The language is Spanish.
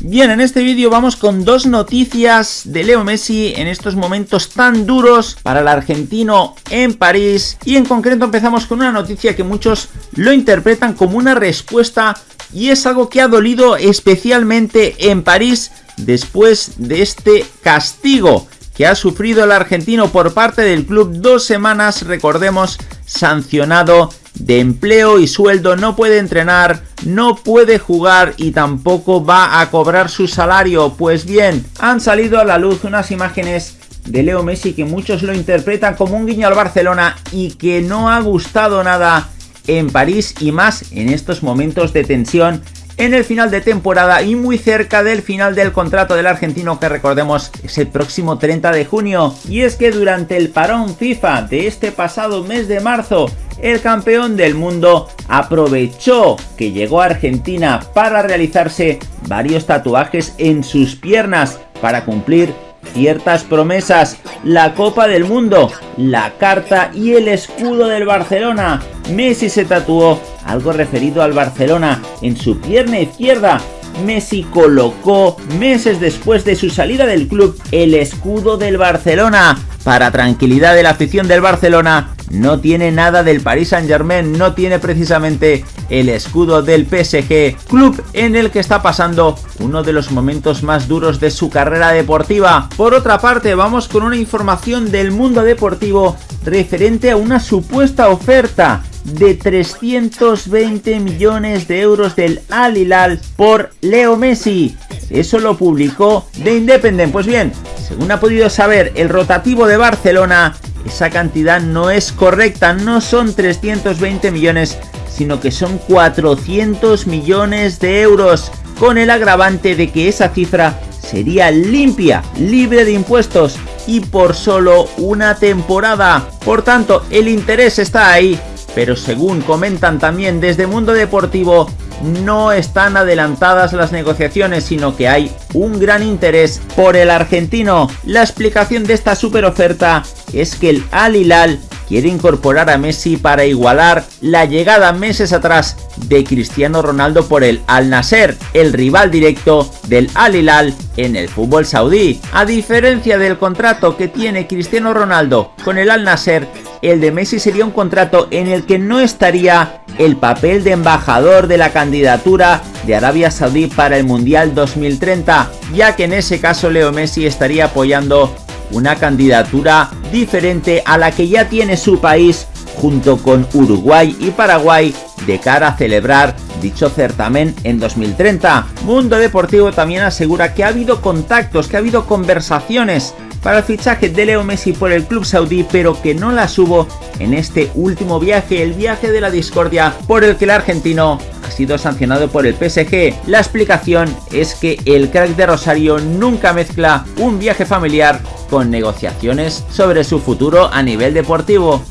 Bien, en este vídeo vamos con dos noticias de Leo Messi en estos momentos tan duros para el argentino en París. Y en concreto empezamos con una noticia que muchos lo interpretan como una respuesta y es algo que ha dolido especialmente en París después de este castigo que ha sufrido el argentino por parte del club dos semanas, recordemos, sancionado de empleo y sueldo, no puede entrenar, no puede jugar y tampoco va a cobrar su salario. Pues bien, han salido a la luz unas imágenes de Leo Messi que muchos lo interpretan como un guiño al Barcelona y que no ha gustado nada en París y más en estos momentos de tensión en el final de temporada y muy cerca del final del contrato del argentino que recordemos es el próximo 30 de junio. Y es que durante el parón FIFA de este pasado mes de marzo el campeón del mundo aprovechó que llegó a Argentina para realizarse varios tatuajes en sus piernas para cumplir ciertas promesas, la Copa del Mundo, la carta y el escudo del Barcelona. Messi se tatuó algo referido al Barcelona en su pierna izquierda. Messi colocó meses después de su salida del club el escudo del Barcelona. Para tranquilidad de la afición del Barcelona, no tiene nada del Paris Saint Germain, no tiene precisamente el escudo del PSG, club en el que está pasando uno de los momentos más duros de su carrera deportiva. Por otra parte, vamos con una información del mundo deportivo referente a una supuesta oferta de 320 millones de euros del Al Hilal por Leo Messi. Eso lo publicó The Independent. Pues bien, según ha podido saber el rotativo de Barcelona, esa cantidad no es correcta, no son 320 millones, sino que son 400 millones de euros, con el agravante de que esa cifra sería limpia, libre de impuestos y por solo una temporada. Por tanto, el interés está ahí, pero según comentan también desde Mundo Deportivo, no están adelantadas las negociaciones, sino que hay un gran interés por el argentino. La explicación de esta super oferta es que el Al Hilal quiere incorporar a Messi para igualar la llegada meses atrás de Cristiano Ronaldo por el Al Nasser, el rival directo del Al Hilal en el fútbol saudí. A diferencia del contrato que tiene Cristiano Ronaldo con el Al Nasser, el de Messi sería un contrato en el que no estaría el papel de embajador de la candidatura de Arabia Saudí para el Mundial 2030, ya que en ese caso Leo Messi estaría apoyando una candidatura diferente a la que ya tiene su país junto con Uruguay y Paraguay de cara a celebrar dicho certamen en 2030. Mundo Deportivo también asegura que ha habido contactos, que ha habido conversaciones para el fichaje de Leo Messi por el club saudí, pero que no las hubo en este último viaje, el viaje de la discordia, por el que el argentino ha sido sancionado por el PSG. La explicación es que el crack de Rosario nunca mezcla un viaje familiar con negociaciones sobre su futuro a nivel deportivo.